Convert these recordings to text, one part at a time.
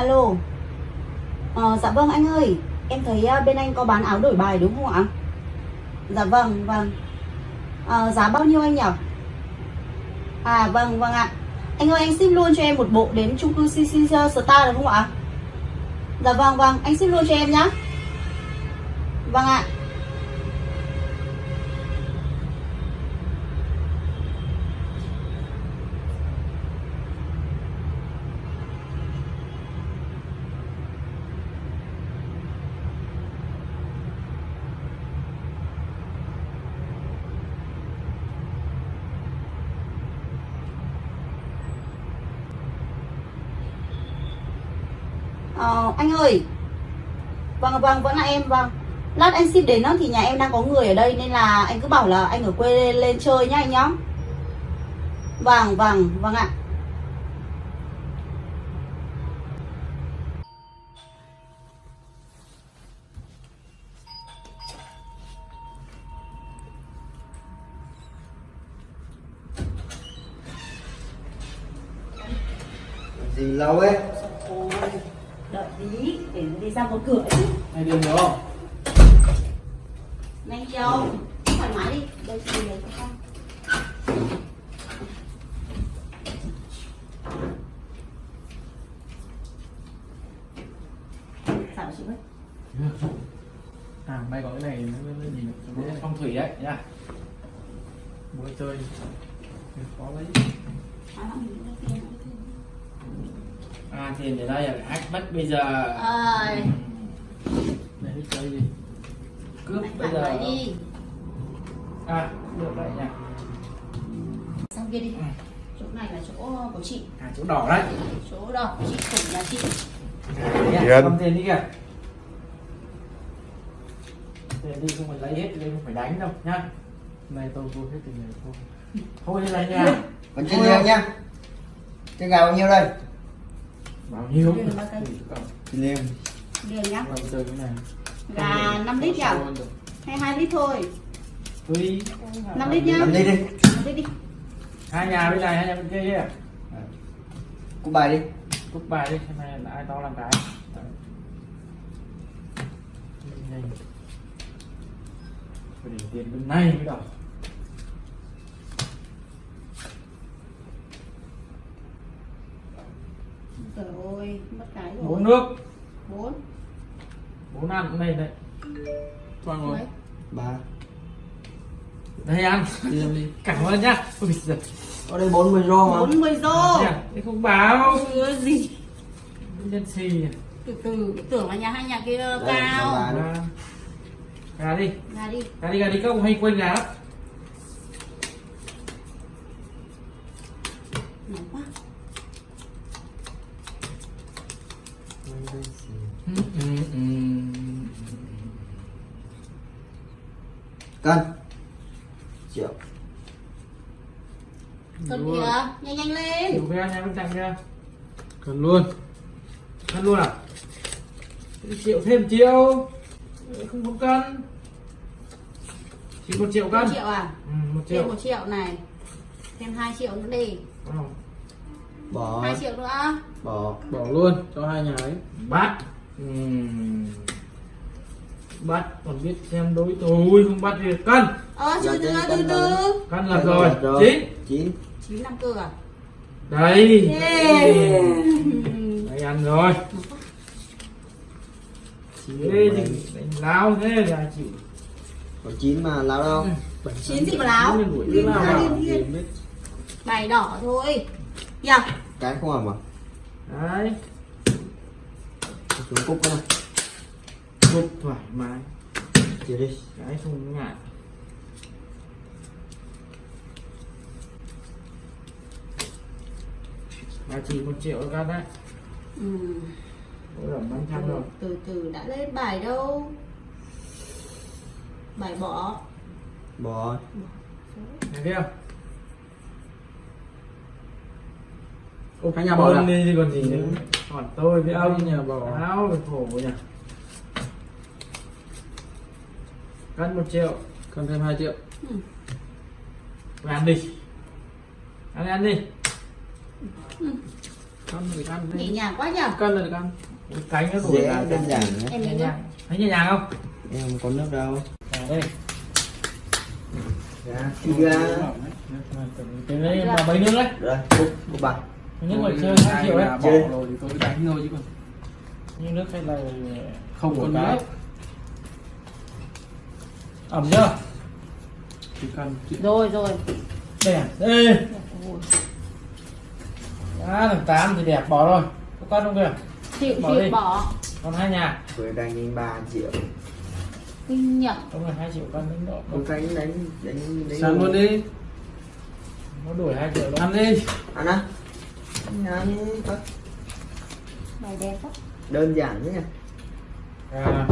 Alo. À, Dạ vâng anh ơi. Em thấy à, bên anh có bán áo đổi bài đúng không ạ? Dạ vâng vâng. À, Giá bao nhiêu anh nhỉ? À vâng vâng ạ. Anh ơi anh ship luôn cho em một bộ đến chung cư CC Star được không ạ? Dạ vâng vâng. Anh ship luôn cho em nhá. Vâng ạ. Ờ, anh ơi. Vâng vâng vẫn là em vâng. Lát anh ship đến đó thì nhà em đang có người ở đây Nên là anh cứ bảo là anh ở quê lên, lên chơi nhá anh nhá. Vâng vâng vâng ạ. Gì lâu ấy? Tí để đi ra một cửa chứ. Này đường đúng không? Nhanh châu Thoải mái đi. Đây chị lấy cho con Sao chị ơi À, may có cái này nó nó nhìn được cái phong thủy đấy nhá. Muốn chơi khó đấy. Nói là mình đi đây kia, nói thêm. À tiền để đây là ách bắt bây giờ. Ơi Này đi chơi gì? Cướp Anh bây giờ. đi À, được đấy nhá. Sang kia đi Ừ. Chỗ này là chỗ của chị À chỗ đỏ đấy. Chỗ đó chị khủng là chị Nhá, Tiền. Cầm tiền đi kìa. Tiền đi không phải lấy hết, đây không phải đánh đâu nhá. Này tôi vô hết tiền này thôi. Thôi đi lấy nha. còn trên liêng nhá cái gà bao nhiêu đây Bao nhiêu? Tiền bao cây? trên liêng Liền nhá. Chơi cái này. Gà 5 lít nhỉ Hay 2 lít thôi. Tùy. 5 lít nhá. Làm đi đi. 5 lít đi. Hai nhà bên này, hai nhà bên kia kia. cúp bài đi. Cúp bài đi xem này là ai to làm cái. Phải để tiền bên này mới đỏ Trời ơi mất cái rồi. Bốn nước. 4 bốn ăn cũng đây đây toàn rồi ba. Đây ăn. Đi đi. Cảm ơn nhá. Ôi giời. Ở đây 40 rô mà. 40 rô. Thế không báo. Ôi gì. Nhân xì. Từ từ tưởng là nhà hai nhà kia Đây, cao. gà đi. Ra đi. Gà đi gà đi. Các ông hay quên gà lắm Nhanh lên. Đủ cái nhà bên cạnh kia cần luôn. Cân luôn à? Triệu thêm triệu. Không có cân. Chỉ một triệu một cân. triệu à? Ừ, một Thêm triệu. 1 triệu này. Thêm 2 triệu nữa đi. Bỏ. 2 triệu nữa. Bỏ. Bỏ luôn cho hai nhà ấy. Bắt. Ừm. bắt còn biết xem đối tôi không bắt thì cân. Ờ từ từ từ cân từ cân là rồi. Chín. Chín. 9 năm cơ à đây. Yeah. đây ăn rồi. Thế thì đánh láo thế là chịu có chín mà lao đâu. Chín gì mà láo? Láo. à? Bài đỏ thôi. Nhỉ cái không à? Mà đấy. Xuống cúp cái này cục thoải mái. Chia đi. Cái không ngại là chỉ một triệu các đấy. Ừ. Ôi năm trăm rồi. Từ từ đã lên bài đâu? Bài bỏ. Bỏ. Thấy chưa? ô hai nhà bỏ Ôn à đi còn gì nữa. Còn tôi với ông. Nhà bỏ. Áo khổ nhỉ? Cân một triệu. Cần thêm 2 triệu. Ừ. Về ăn đi. Ăn đi ăn đi cân là được ăn nhẹ nhàng quá nhở cân là được ăn cánh nó dễ là đơn giản nhé em nhẹ nhàng. thấy nhẹ nhàng không? Em không có nước đâu. À, đây. Dạ thì ra. cái mà mấy nước đấy. Rồi cúc bạc nước mà chơi hai triệu đấy. Bỏ Chơi. rồi thì tôi đánh thôi chứ còn. Nhưng nước hay là không có cái. nước. Ẩm chưa? Chỉ cần rồi rồi. Đây à? Đây à, thằng tám thì đẹp bỏ rồi. Có con không kìa? Chịu Bỏ chịu đi. bỏ. Còn hai nhà. Với đánh đến 3 triệu. Kinh nhận không là hai triệu con đánh độ không đánh đánh đánh đánh. Sang luôn đi. Nó đuổi hai triệu đó. Ăn đi. Ăn á. Ăn có. Bài đẹp quá. Đơn giản thế nhỉ? À,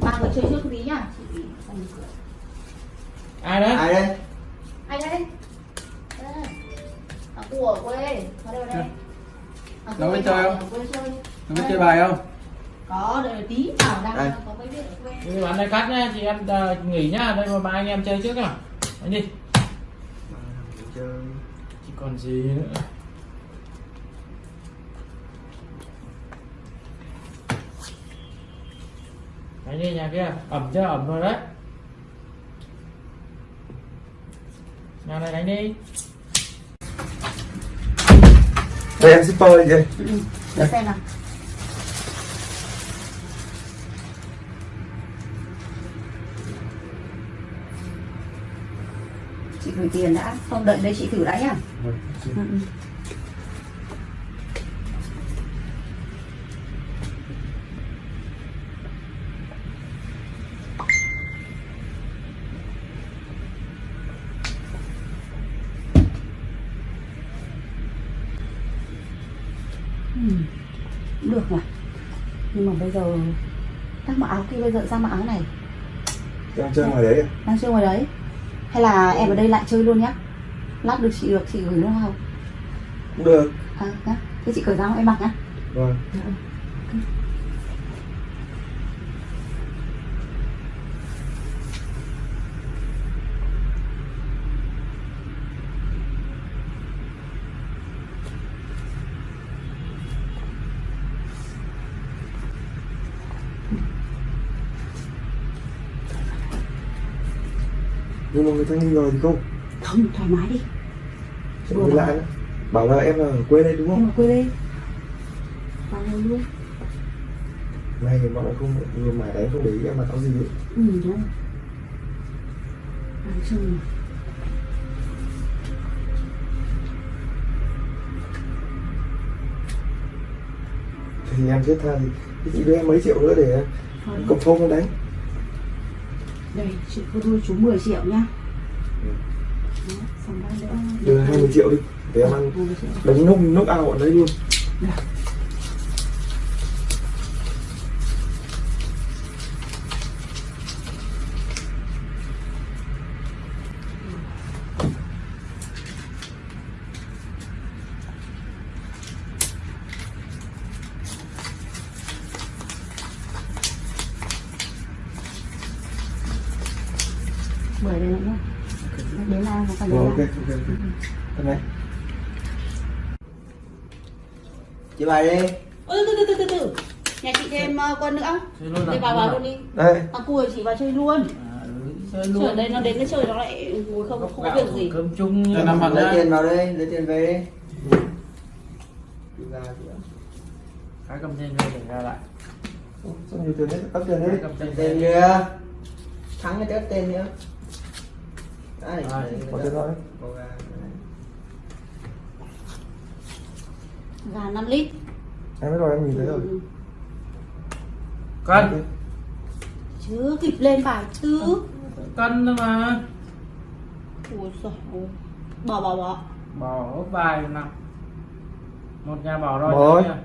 ba người chơi trước tí nhá. Rồi. ai đấy? Ai đây? Ai Đây. Của quê. Ở đâu đây? À, Nó biết chơi không? nó biết chơi bài không? Có đợi tí bảo đang Đây. có mấy biết ở quê. Bán này cắt nhá chị em à, nghỉ nhá đây mà ba anh em chơi trước à đánh đi. Chơi. Chỉ còn gì nữa? Đánh đi nhà kia. Ẩm chưa? Ẩm rồi đấy. Nhà này đánh đi đây em shipper gì đây để xem nào chị gửi tiền đã không đợi đây chị thử đã nhá ừ. ừ. Ừ, bây giờ các mặc áo kia bây giờ ra mặc áo này. Đang chơi ngoài đấy à? đang chơi ngoài đấy. Hay là em ở đây lại chơi luôn nhá. Lát được chị được chị gửi luôn không? Cũng được. À, nhá. thế chị cởi ra em mặc nhá. Vâng nhưng mà người ta nghi ngờ thì không? Không thoải mái đi. Sẽ người lạ bảo là em là ở quê đây đúng em không ở quê đây. Vào luôn này thì mọi người không người mải đấy không để ý em mặc áo gì ấy. ừ đúng rồi Nói chung là thì em thiết tha thì chị đưa em mấy triệu nữa để cộng phong đánh đây chị có đưa chú 10 triệu nhá. Đó, xong nữa đưa 20 triệu đi để em ăn. 20 triệu. Đánh nốc nốc ao ở đấy luôn mười đây nữa. Đến là Rồi, đến ok ok ok. Thế này. Chị bài đi. Ôi từ từ từ từ từ. Nhà chị thêm uh, con nữa. Chơi luôn đây vào vào luôn đi. Đây. À cùi chị vào chơi luôn. À, ừ, chơi ở đây nó đến nó chơi nó lại ngồi không không có việc gì. cơm chung lấy ra. tiền vào đây lấy tiền về đi. Đi ra chị ạ. cái cầm trên đây để ra lại. Ủa, sao nhiều tiền đấy cấp tiền đấy cầm tiền kìa thắng cái tép tiền nữa đây À, có ra, đây. gà 5 lít. Em biết rồi em nhìn thấy rồi. Ừ. cân. Chưa kịp lên bài tứ cân thôi mà. Ui giời ơi. Bỏ bỏ bỏ. Bỏ ốp bài nào. Một nhà bỏ rồi Bỏ. nhà kia.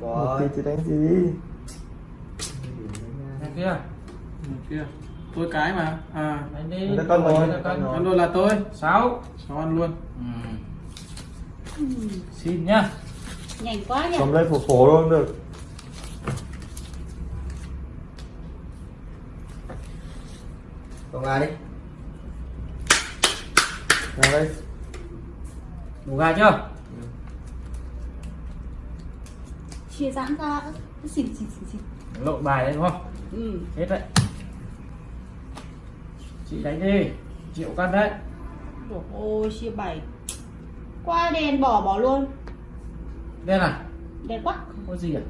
bỏ thì đánh gì? Nhà kia Một kia tôi cái mà. À. Đi. Con rồi con, con luôn là tôi. Sáu. Sáu ăn luôn. Ừ. Xin nhá. Nhanh quá nhỉ. Cầm lên phổ phổ luôn được. Còn gà đi? Vào đây. Đủ gà chưa? Chia giãn ra. Xịt xịt xịt lộn bài đấy đúng không? Ừ. Hết đấy chị đánh đi. Triệu cân đấy. Ôi ôi chia bảy. Qua đèn bỏ bỏ luôn. Đen à? Đèn quá. Không có gì à?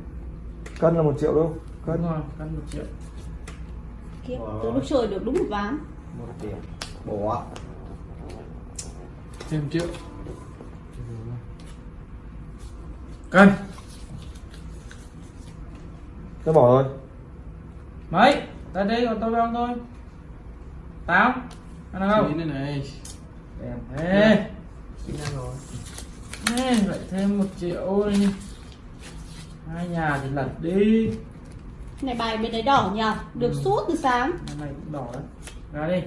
Cân là một triệu đâu. Cân. Cân rồi cân một triệu. Kia Wow. từ lúc trời được đúng một ván. Một triệu bỏ thêm triệu. Cân. Tôi bỏ rồi. Mấy? Tới đây còn tôi với ông thôi tám ăn được không chín này này. Đẹp thế. Chín năm rồi. Ê, lại thêm một triệu đi hai nhà thì lật đi. Này bài bên đấy đỏ nhờ. Được suốt từ sáng. Hôm này cũng đỏ đấy. Ra đi.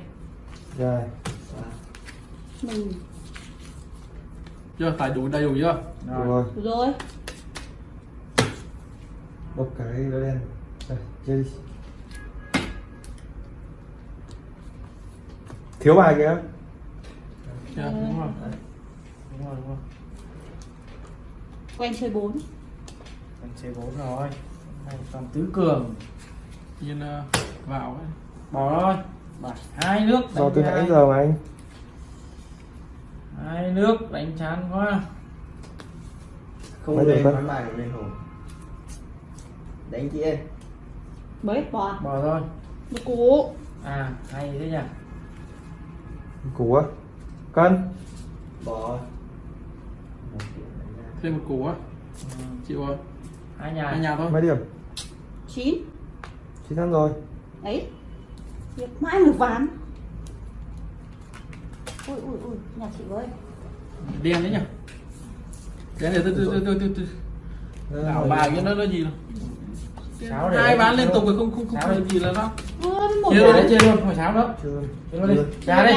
Dài mình. Chưa phải đủ đầy đủ chưa? Rồi. Rồi. Rồi. Bốc cái đó đen. Đây chơi đi thiếu bài kìa. Chưa đúng rồi. Đúng rồi đúng rồi. Quen chơi bốn. Mình chơi bốn rồi. Còn tứ cường. Yên ờ, vào ấy. bỏ thôi. Bảy hai nước do đánh từ nãy giờ mà anh? Hai nước đánh chán quá. Không Mấy lên bán bài lên hồ đánh chị em mấy bỏ à? bỏ thôi. Cú. À hay thế nhỉ củ á. Cân. Ra. thêm một củ á. Ừ, chịu rồi. Hai nhà. Hai nhà thôi. Mấy điểm? Chín. Chín tháng rồi. Ấy việc mãi một ván. Ui ui ui nhà chị ơi. Đen đấy nhỉ? Đen này từ từ từ từ từ đảo bài cái nó nó gì đâu Sáu hai bán liên chưa? tục thì không không không Sáu gì là nó. Chưa đấy chơi luôn hồi sáng đó chưa. Chưa. ra đi.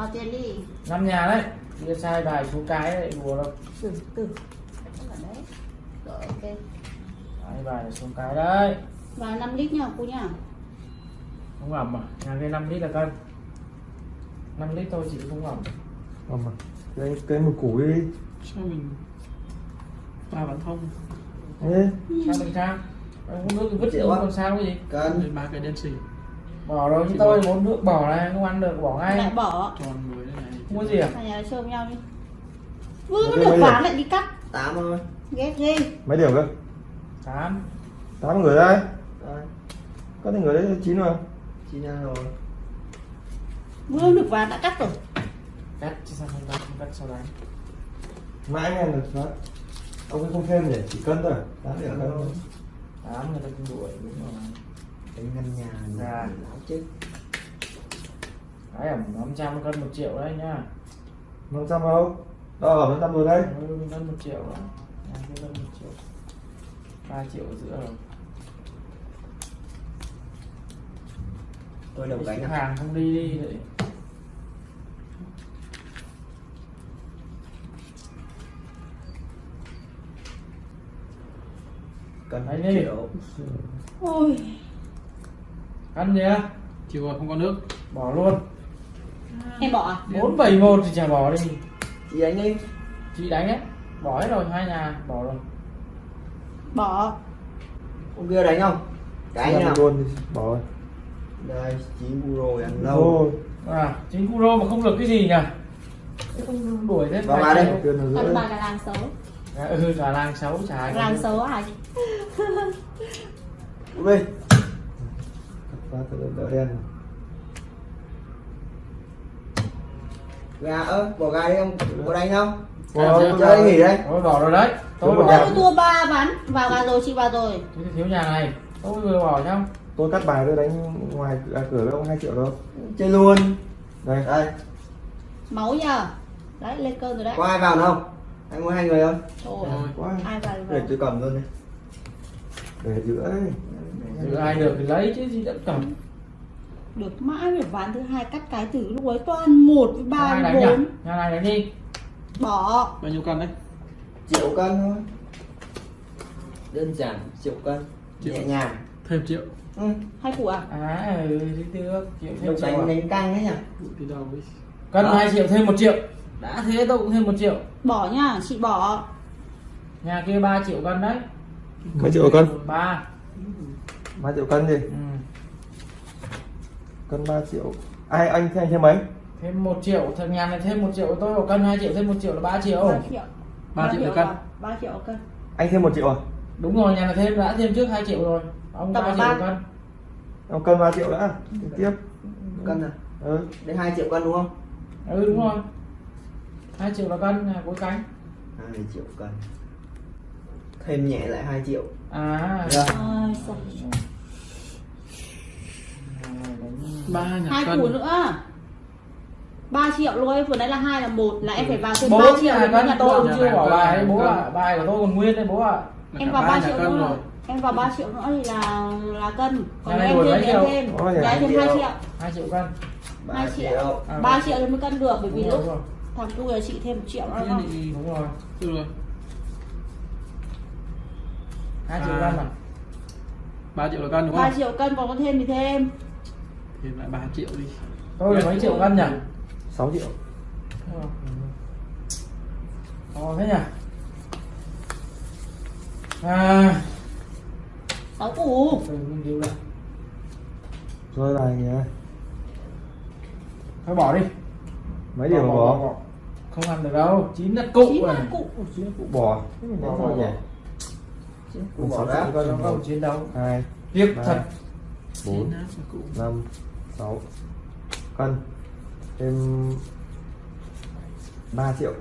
Vào tiền đi năm nhà đấy. Kia sai bài số cái đấy đùa đâu. Từ từ. Đấy rồi ok. Sai bài là số cái đấy. Vào 5 lít nha cô nhá không ẩm à? Nhà kia 5 lít là cân. 5 lít thôi chị không ẩm. Ẩm à? Cái cái một củ đi sao mình ba bán thông Ê, sao mình sang không có nước thì vứt á. còn sao cái gì? Cân. Ba cái đen xì bỏ rồi như tôi muốn nước bỏ này không ăn được bỏ lại ngay bỏ. Tròn người này không gì à? Cả nhà chơi với nhau đi. Vừa mới được lại đi cắt. Tám thôi. Ghét ghê. Mấy điểm cơ? Tám. Tám người đây. Rồi có thể người đấy chín mà chín rồi. Vừa được ván đã cắt rồi. Cắt chứ sao không cắt không cắt sau đấy mãi nghe được đó ông ấy không thêm để chỉ cân thôi. Tám điểm cân thôi. Tám người ta cũng đuổi đúng rồi đánh ngân nhà Dạ. láo chết cái ẩm 500 cân một triệu đấy nhá. Năm trăm đâu? Đâu ở năm trăm rồi đây ừ, cân một triệu đó cân một triệu. Ba triệu ở giữa rồi. Tôi đồng ship à? hàng không đi đi đấy. Cân Đánh hai đi. triệu ôi cân gì á chịu rồi không có nước. Bỏ luôn. Em bỏ à? Bốn bảy một thì chả bỏ đi. Chị đánh đi. Chị đánh ấy bỏ hết rồi hai nhà. Bỏ rồi. Bỏ. Ông kia đánh không? Cái nào? luôn bỏ rồi. Đây chín euro ăn lâu. À chính Kuro mà không được cái gì nhỉ? Không đuổi thế Vào chịu. đây. giữa bà là làng xấu. À, ừ cả làng xấu chả làng xấu à Ui đi đỡ đen này. gà ơ bỏ gà đi không? Có đánh không chưa? chơi nghỉ đấy. Tôi bỏ rồi đấy. Tôi bỏ tôi thua ba ván vào gà rồi chị vào rồi. Thì thiếu nhà này. Tôi vừa bỏ xong tôi cắt bài tôi đánh ngoài à, cửa với ông hai triệu đâu. Chơi luôn. Đây. Đây. Máu nhờ. Đấy lên cơn rồi đấy. Có ai vào không? Anh muốn hai người không? Ôi, Rồi. quá. Ai vào. Để tôi cầm luôn đi. Để giữa ấy giữ ai được thì lấy chứ gì đã cầm. Được mãi được ván thứ hai cắt cái từ lúc ấy toàn một với ba với đánh bốn. nhà này đánh đi. Bỏ. Bao nhiêu cân đấy? Triệu cân thôi. Đơn giản triệu cân. Triệu. nhẹ nhàng. Thêm triệu. Ừ. hai củ à? À ừ thì được. Triệu thêm đồng triệu à? đánh đánh căng đấy nhỉ? Từ đầu ấy. Cân Đó. hai triệu thêm một triệu. Đã thế tôi cũng thêm một triệu. Bỏ nha chị bỏ. Nhà kia 3 triệu cân đấy. Mấy triệu cân. Ba ba triệu cân gì ừ. cân 3 triệu. Ai anh thêm thêm mấy? Thêm một triệu. Thằng nhà này thêm một triệu. Tôi một cân 2 triệu thêm một triệu là 3 triệu. 3 triệu. Ba triệu một cân. 3 triệu một cân. Anh thêm một triệu à? Đúng rồi nhà này thêm đã thêm trước 2 triệu rồi. Ông Tổng 3 là triệu ba. một cân. Ông cân 3 triệu đã. Tiếp tiếp. Cân à? Ừ. đến 2 triệu cân đúng không? Ừ đúng rồi. 2 triệu là cân nhà cuối cánh. 2 triệu cân thêm nhẹ lại 2 triệu. À. Dạ. Sao- ba hai củ nữa. 3 triệu luôn vừa nãy là hai là một là em phải vào thêm bố 3 triệu nhà để cân tôi. chưa bỏ bài nhà bố ạ bài của tôi còn nguyên đấy bố ạ. Là em vào ba 3 nhà triệu nữa. rồi. Em vào 3 triệu nữa thì là là cân. Còn em thêm em thêm. Giá thêm triệu. 2 triệu. 2 triệu cân. 3 2 triệu. triệu. À, 3 triệu thì mới cân được bởi vì đúng lúc rồi, thằng cu là chị thêm 1 triệu nữa Thế không? đúng rồi. Được rồi 2 triệu À. cân à 3 triệu là cân đúng 3 không triệu cân còn có thêm thì thêm. Thêm lại 3 triệu đi. Tôi là mấy triệu cân nhỉ? 6 triệu. Ồ thế nhỉ? À. 6 củ. Điều lại rồi bài nhỉ? Thôi bỏ đi. Mấy điểm mà bỏ Không ăn được đâu. Chín đất cụ 9 này. là cụ cụ bỏ. Thế mình Bỏ, đánh sao bỏ, Mình bỏ 6 ra triệu cân Không? Có một chiến đấu. hai Tiếc ba thật. bốn cụ. năm sáu cân. Thêm 3 triệu.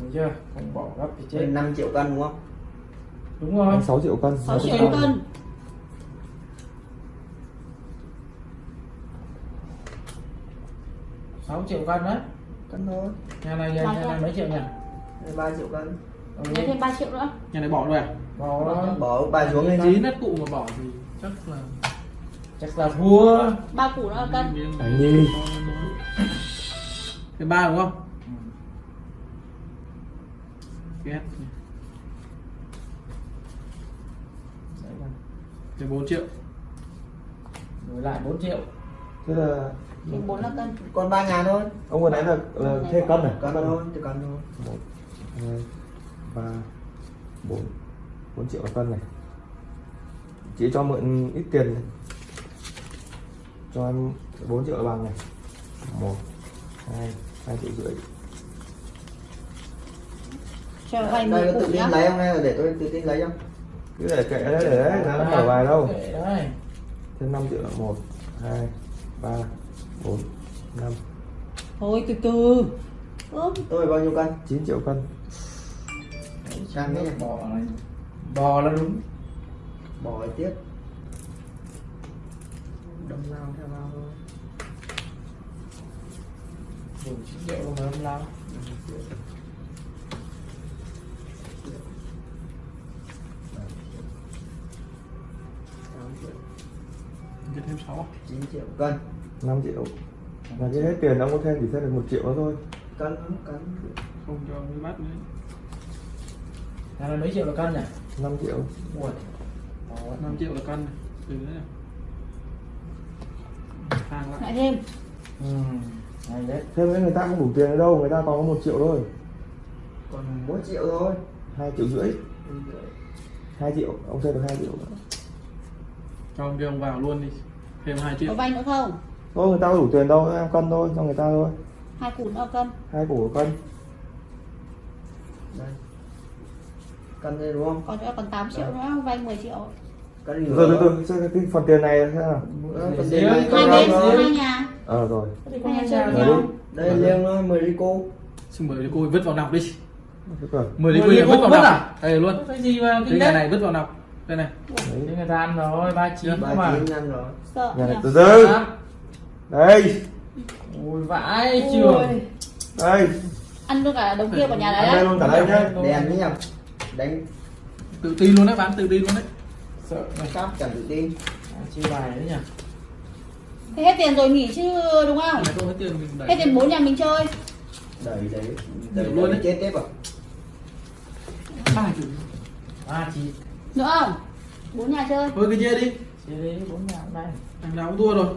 Được chưa? Không bỏ gấp thì chết. Trên 5 triệu cân đúng không? Đúng rồi. 6 triệu cân. 6 triệu cân. sáu triệu cân đấy cân thôi. Nhà này nhà, Ba nhà này cân. mấy triệu nhỉ? 3 triệu cân Ừ. Lấy thêm 3 triệu nữa. Nhà này bỏ rồi à? Bỏ đó. bỏ. Bài xuống lên chín đất cụ mà bỏ thì chắc là Chắc là thua. 3 củ nữa là cân. Đánh đi. cái ba đúng không? Ghét cái 4 triệu. Đổi lại 4 triệu. Thế là thêm 4 là cân. Còn 3 ngàn thôi. Ông vừa nãy là, là thêm cân này cân thôi chỉ cân thôi ba bốn bốn triệu một cân này. Chị cho mượn ít tiền này. cho em 4 triệu bằng này. Một hai hai triệu rưỡi. Cho vay đây 10 có tự tin lấy không? Hay là để tôi tự tin lấy không? Cứ để kệ đấy để đấy nó mở bài đâu. Thêm 5 triệu là một hai ba bốn năm. Thôi từ từ. Ướp tôi bao nhiêu cân? 9 triệu cân Sang đấy nhỉ? Bò này Bò là đúng. Bỏ tiếp đâm lao theo lao thôi. Đủ 9 triệu rồi mà không lao. Cái thêm 6 9 triệu. Cân. 5 triệu. Là cái hết tiền ông có thêm chỉ thêm được một triệu nữa thôi. Cân cân. Không cho mới bắt nữa Này mấy triệu là cân nhỉ? 5 triệu. Ui. 5 triệu là cân. Này. từ đấy này hàng lại lại thêm. Ừ Hay đấy. Thêm nữa người ta không đủ tiền ở đâu người ta còn có một triệu thôi. Còn 1 triệu thôi. Hai triệu rưỡi. Hai triệu ông thêm được hai triệu. Nữa cho ông kia ông vào luôn đi. Thêm 2 có triệu vay nữa không? Thôi người ta có đủ tiền đâu em cân thôi cho người ta thôi. Hai củ nữa là cân. Hai củ cân. Đây cân đây đúng không? Còn nữa còn 8 triệu nữa vay 10 triệu. Gì rồi từ nữa? từ xem cái phần tiền này thế nào Nữa, phần tiền này hai bên hai nhà. Ờ rồi. Hai nhà chơi Rồi với đi. nhau. Đây liêng thôi 10 ly cô xin mời cô vứt vào nọc đi. Thế rồi 10 ly Mười ly này vứt vào nọc. à? đây luôn. Cái gì mà cái nhà này vứt vào nọc. Đây này. Đấy. Người ta ăn rồi 39 ba mà chín ăn rồi. Sợ nhà này nhỉ? từ từ. À, đây. Ui vãi trường. Đây. Ăn luôn cả đống kia vào nhà ăn đấy đây đấy luôn cả đây nhá. Đèn nhỉ đánh tự tin luôn đấy bán tự tin luôn đấy. Sợ này cáp chẳng tự tin. Chia bài đấy nhỉ. Thế hết tiền rồi nghỉ chứ đúng không? Hết tiền mình đẩy hết tiền bốn nhà mình chơi. Đẩy đẩy đẩy luôn đấy. chết tiếp à ba triệu À chị nữa không? Bốn nhà chơi. Thôi cái chia đi. Chia đi bốn nhà hôm nay thằng nào cũng thua rồi